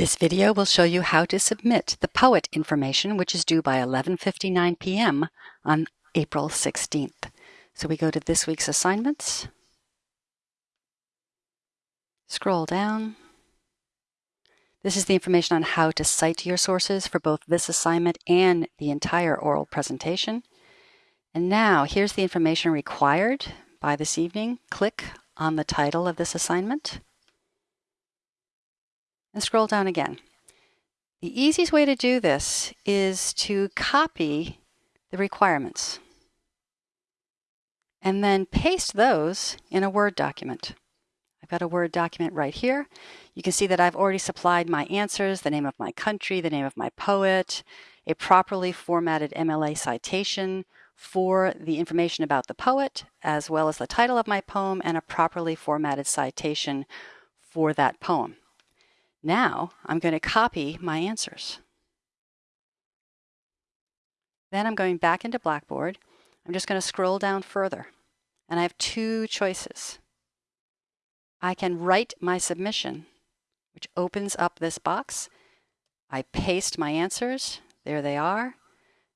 This video will show you how to submit the POET information which is due by 11.59 p.m. on April 16th. So we go to this week's assignments, scroll down. This is the information on how to cite your sources for both this assignment and the entire oral presentation. And now here's the information required by this evening. Click on the title of this assignment and scroll down again. The easiest way to do this is to copy the requirements and then paste those in a Word document. I've got a Word document right here. You can see that I've already supplied my answers, the name of my country, the name of my poet, a properly formatted MLA citation for the information about the poet, as well as the title of my poem and a properly formatted citation for that poem. Now I'm going to copy my answers. Then I'm going back into Blackboard. I'm just going to scroll down further. And I have two choices. I can write my submission, which opens up this box. I paste my answers. There they are.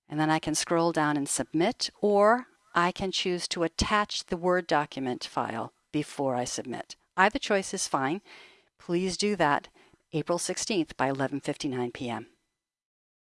And then I can scroll down and submit, or I can choose to attach the Word document file before I submit. Either choice is fine. Please do that April 16th by 11:59 p.m.